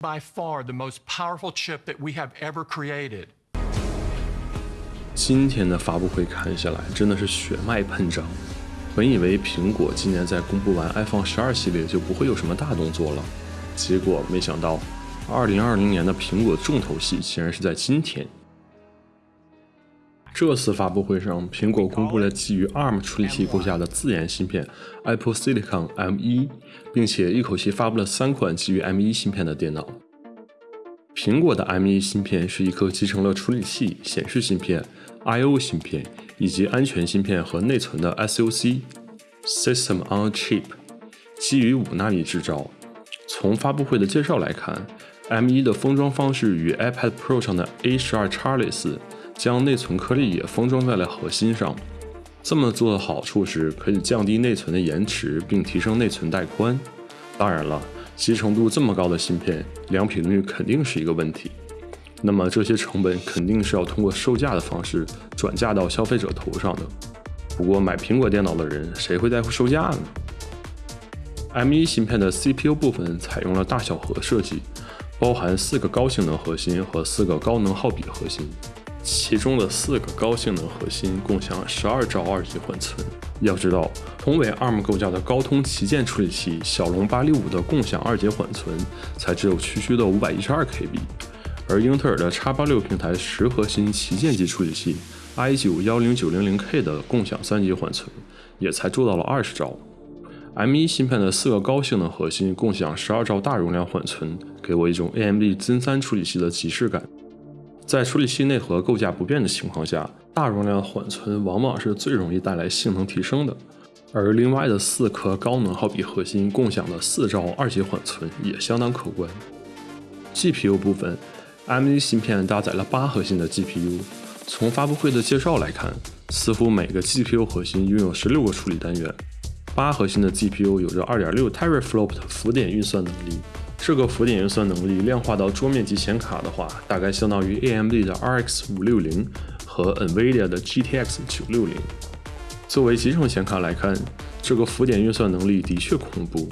by far the most powerful chip that we have ever created. 今天的发布会看下来，真的是血脉喷张。本以为苹果今年在公布完 iPhone 12系列就不会有什么大动作了，结果没想到，，2020年的苹果重头戏竟然是在今天。这次发布会上，苹果公布了基于 ARM 处理器构架的自研芯片 Apple Silicon M1，并且一口气发布了三款基于 M1 芯片的电脑。苹果的 M1 芯片是一颗集成了处理器、显示芯片、I/O 芯片以及安全芯片和内存的 SoC（System on a Chip），基于五纳米制造。从发布会的介绍来看，M1 的封装方式与 iPad Pro 上的 A12X 类似。将内存颗粒也封装在了核心上，这么做的好处是可以降低内存的延迟，并提升内存带宽。当然了，集成度这么高的芯片，良品率肯定是一个问题。那么这些成本肯定是要通过售价的方式转嫁到消费者头上的。不过买苹果电脑的人谁会在乎售价呢？M1 芯片的 CPU 部分采用了大小核设计，包含四个高性能核心和四个高能耗比核心。其中的四个高性能核心共享十二兆二级缓存。要知道，同为 ARM 构架的高通旗舰处理器骁龙八六五的共享二级缓存才只有区区的五百一十二 KB，而英特尔的 x 八六平台十核心旗舰级处理器 i 九幺零九零零 K 的共享三级缓存也才做到了二十兆。M1 芯片的四个高性能核心共享十二兆大容量缓存，给我一种 AMD Zen 三处理器的即视感。在处理器内核构架不变的情况下，大容量缓存往往是最容易带来性能提升的。而另外的四颗高能耗比核心共享的四兆二级缓存也相当可观。GPU 部分，M1 芯片搭载了八核心的 GPU。从发布会的介绍来看，似乎每个 GPU 核心拥有十六个处理单元。八核心的 GPU 有着二点六 teraflop 的浮点运算能力。这个浮点运算能力量化到桌面级显卡的话，大概相当于 AMD 的 RX 五六零和 NVIDIA 的 GTX 九六零。作为集成显卡来看，这个浮点运算能力的确恐怖。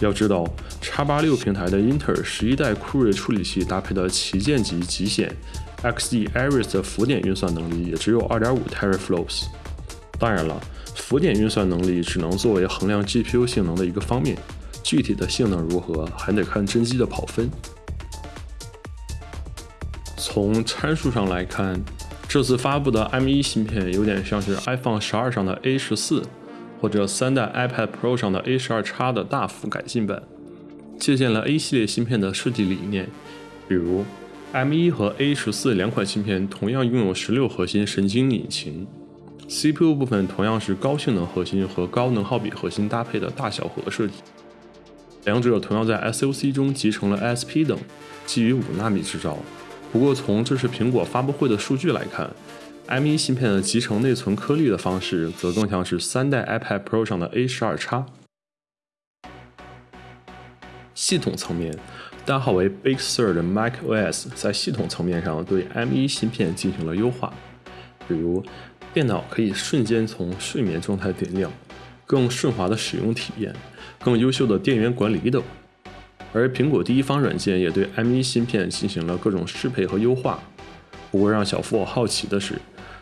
要知道，x 八六平台的英特尔十一代酷睿处理器搭配的旗舰级极显 XE Iris 的浮点运算能力也只有二点五 teraflops。当然了，浮点运算能力只能作为衡量 GPU 性能的一个方面。具体的性能如何，还得看真机的跑分。从参数上来看，这次发布的 M1 芯片有点像是 iPhone 十二上的 A 十四，或者三代 iPad Pro 上的 A 十二 X 的大幅改进版，借鉴了 A 系列芯片的设计理念。比如，M1 和 A 十四两款芯片同样拥有十六核心神经引擎，CPU 部分同样是高性能核心和高能耗比核心搭配的大小核设计。两者同样在 SoC 中集成了 SP 等，基于五纳米制造。不过从这次苹果发布会的数据来看，M1 芯片的集成内存颗粒的方式则更像是三代 iPad Pro 上的 A12X。系统层面，代号为 Big Sur 的 macOS 在系统层面上对 M1 芯片进行了优化，比如电脑可以瞬间从睡眠状态点亮，更顺滑的使用体验。更优秀的电源管理等，而苹果第一方软件也对 M1 芯片进行了各种适配和优化。不过让小付好奇的是，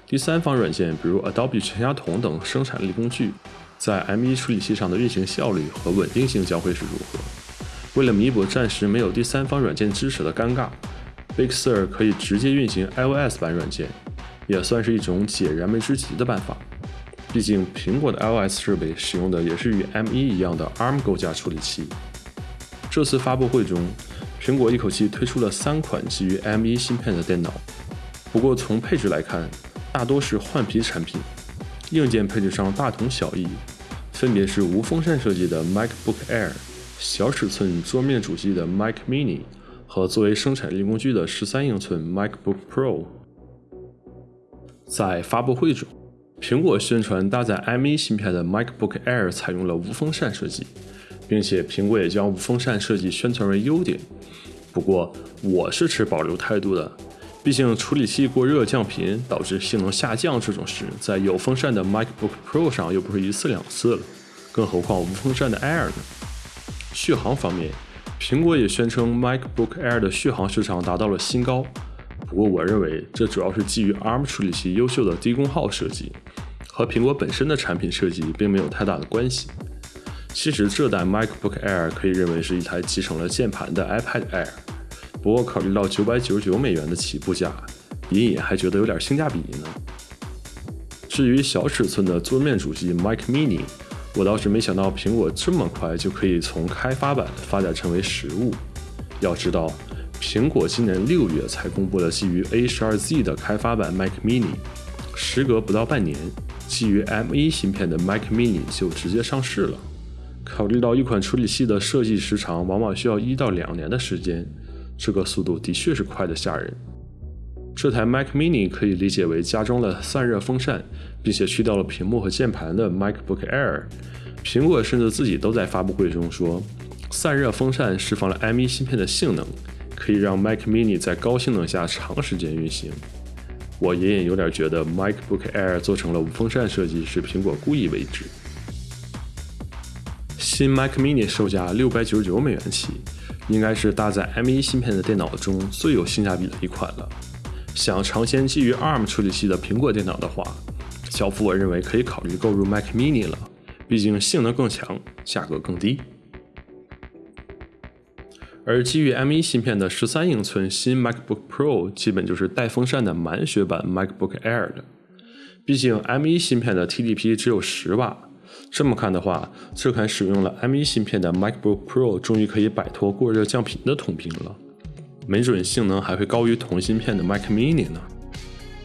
第三方软件，比如 Adobe 全家桶等生产力工具，在 M1 处理器上的运行效率和稳定性将会是如何？为了弥补暂时没有第三方软件支持的尴尬，Big Sur 可以直接运行 iOS 版软件，也算是一种解燃眉之急的办法。毕竟，苹果的 iOS 设备使用的也是与 M1 一样的 ARM 构架处理器。这次发布会中，苹果一口气推出了三款基于 M1 芯片的电脑。不过从配置来看，大多是换皮产品，硬件配置上大同小异，分别是无风扇设计的 MacBook Air、小尺寸桌面主机的 Mac Mini 和作为生产力工具的13英寸 MacBook Pro。在发布会中。苹果宣传搭载 M1 芯片的 MacBook Air 采用了无风扇设计，并且苹果也将无风扇设计宣传为优点。不过我是持保留态度的，毕竟处理器过热降频导致性能下降这种事，在有风扇的 MacBook Pro 上又不是一次两次了，更何况无风扇的 Air 呢？续航方面苹果也宣称 MacBook Air 的续航时长达到了新高，不过我认为这主要是基于 ARM 处理器优秀的低功耗设计，和苹果本身的产品设计并没有太大的关系。其实这代 MacBook Air 可以认为是一台集成了键盘的 iPad Air，不过考虑到九百九十九美元的起步价，隐隐还觉得有点性价比呢。至于小尺寸的桌面主机 Mac Mini，我倒是没想到苹果这么快就可以从开发版发展成为实物。要知道，苹果今年六月才公布了基于 A12Z 的开发版 Mac Mini，时隔不到半年，基于 M1 芯片的 Mac Mini 就直接上市了。考虑到一款处理器的设计时长往往需要一到两年的时间，这个速度的确是快得吓人。这台 Mac Mini 可以理解为加装了散热风扇，并且去掉了屏幕和键盘的 MacBook Air。苹果甚至自己都在发布会中说，散热风扇释放了 M1 芯片的性能，可以让 Mac Mini 在高性能下长时间运行。我隐隐有点觉得 MacBook Air 做成了无风扇设计是苹果故意为之。新 Mac Mini 售价六百九十九美元起，应该是搭载 M1 芯片的电脑中最有性价比的一款了。想尝鲜基于 ARM 处理器的苹果电脑的话，小福我认为可以考虑购入 Mac Mini 了，毕竟性能更强，价格更低。而基于 M1 芯片的十三英寸新 MacBook Pro 基本就是带风扇的满血版 MacBook Air 的，毕竟 M1 芯片的 TDP 只有十瓦。这么看的话，这款使用了 M1 芯片的 MacBook Pro 终于可以摆脱过热降频的通病了。没准性能还会高于同芯片的 Mac Mini 呢。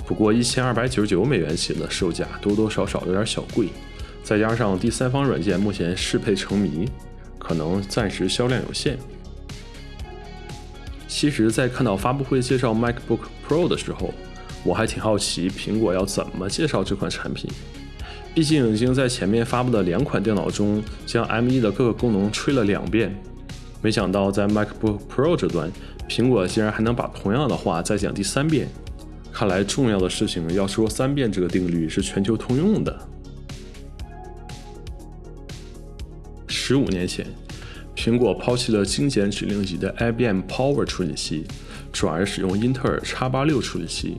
不过一千二百九十九美元起的售价多多少少有点小贵，再加上第三方软件目前适配成谜，可能暂时销量有限。其实，在看到发布会介绍 MacBook Pro 的时候，我还挺好奇苹果要怎么介绍这款产品。毕竟已经在前面发布的两款电脑中将 M1 的各个功能吹了两遍，没想到在 MacBook Pro 这端。苹果竟然还能把同样的话再讲第三遍，看来重要的事情要说三遍这个定律是全球通用的。十五年前，苹果抛弃了精简指令集的 IBM Power 处理器，转而使用英特尔 X86 处理器，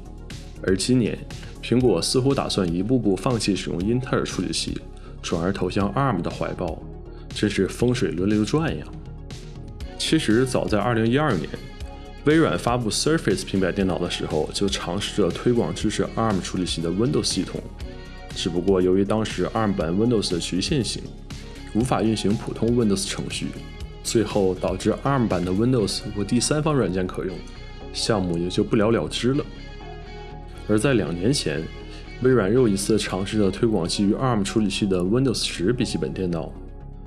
而今年，苹果似乎打算一步步放弃使用英特尔处理器，转而投向 ARM 的怀抱，真是风水轮流转呀！其实早在2012年。微软发布 Surface 平板电脑的时候，就尝试着推广支持 ARM 处理器的 Windows 系统，只不过由于当时 ARM 版 Windows 的局限性，无法运行普通 Windows 程序，最后导致 ARM 版的 Windows 无第三方软件可用，项目也就不了了之了。而在两年前，微软又一次尝试着推广基于 ARM 处理器的 Windows 10笔记本电脑。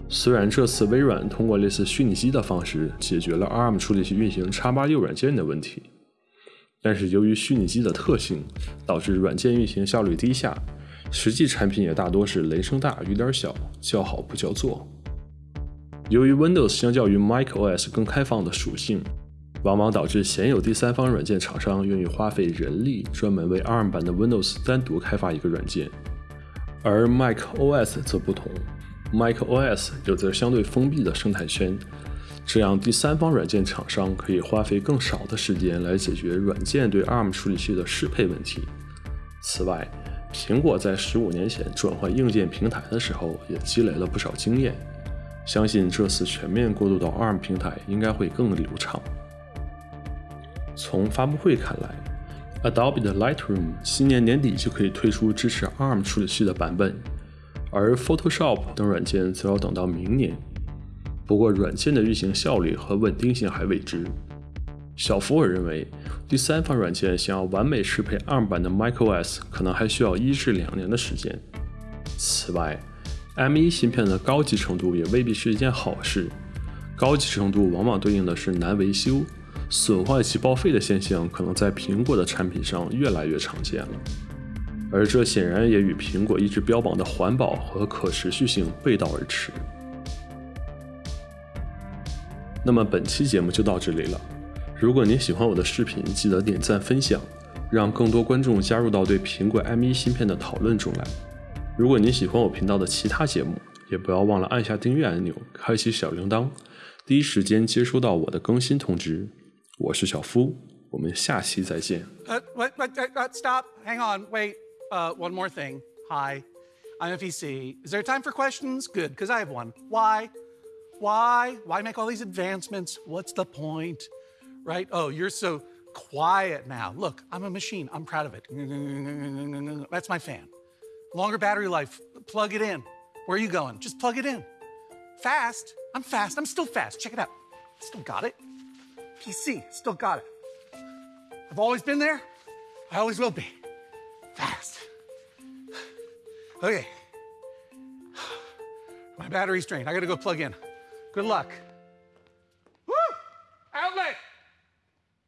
虽然这次微软通过类似虚拟机的方式解决了 ARM 处理器运行 X86 软件的问题，但是由于虚拟机的特性，导致软件运行效率低下，实际产品也大多是雷声大雨点小，叫好不叫座。由于 Windows 相较于 macOS 更开放的属性，往往导致鲜有第三方软件厂商愿意花费人力专门为 ARM 版的 Windows 单独开发一个软件，而 macOS 则不同。macOS 有着相对封闭的生态圈，这样第三方软件厂商可以花费更少的时间来解决软件对 ARM 处理器的适配问题。此外，苹果在十五年前转换硬件平台的时候也积累了不少经验，相信这次全面过渡到 ARM 平台应该会更流畅。从发布会看来，Adobe 的 Lightroom 今年年底就可以推出支持 ARM 处理器的版本。而 Photoshop 等软件则要等到明年。不过，软件的运行效率和稳定性还未知。小福尔认为，第三方软件想要完美适配 ARM 版的 macOS，可能还需要一至两年的时间。此外，M1 芯片的高级程度也未必是一件好事。高级程度往往对应的是难维修、损坏及报废的现象，可能在苹果的产品上越来越常见了。而这显然也与苹果一直标榜的环保和可持续性背道而驰。那么本期节目就到这里了。如果您喜欢我的视频，记得点赞分享，让更多观众加入到对苹果 M1 芯片的讨论中来。如果您喜欢我频道的其他节目，也不要忘了按下订阅按钮，开启小铃铛，第一时间接收到我的更新通知。我是小夫，我们下期再见。呃 what, what, uh, uh, stop. Hang on. Wait. Uh, one more thing. Hi, I'm FEC. Is there time for questions? Good, because I have one. Why? Why? Why make all these advancements? What's the point? Right? Oh, you're so quiet now. Look, I'm a machine. I'm proud of it. That's my fan. Longer battery life. Plug it in. Where are you going? Just plug it in. Fast. I'm fast. I'm still fast. Check it out. Still got it. PC. Still got it. I've always been there. I always will be. Fast. Okay. My battery's drained. I gotta go plug in. Good luck.